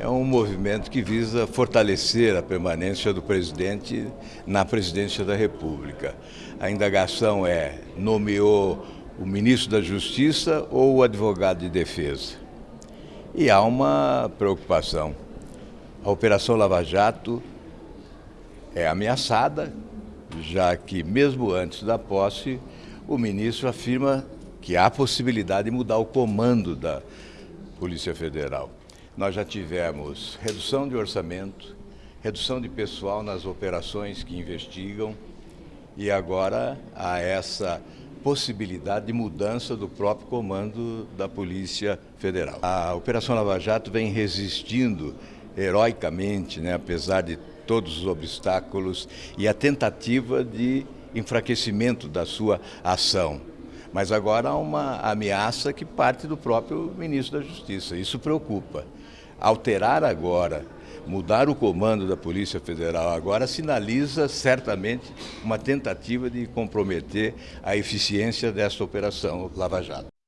é um movimento que visa fortalecer a permanência do presidente na presidência da República. A indagação é: nomeou o ministro da Justiça ou o advogado de defesa? E há uma preocupação. A Operação Lava Jato é ameaçada, já que, mesmo antes da posse, o ministro afirma que há possibilidade de mudar o comando da Polícia Federal. Nós já tivemos redução de orçamento, redução de pessoal nas operações que investigam e agora há essa possibilidade de mudança do próprio comando da Polícia Federal. A Operação Lava Jato vem resistindo heroicamente, né, apesar de todos os obstáculos e a tentativa de enfraquecimento da sua ação. Mas agora há uma ameaça que parte do próprio ministro da Justiça. Isso preocupa. Alterar agora, mudar o comando da Polícia Federal agora sinaliza certamente uma tentativa de comprometer a eficiência desta operação Lava Jato.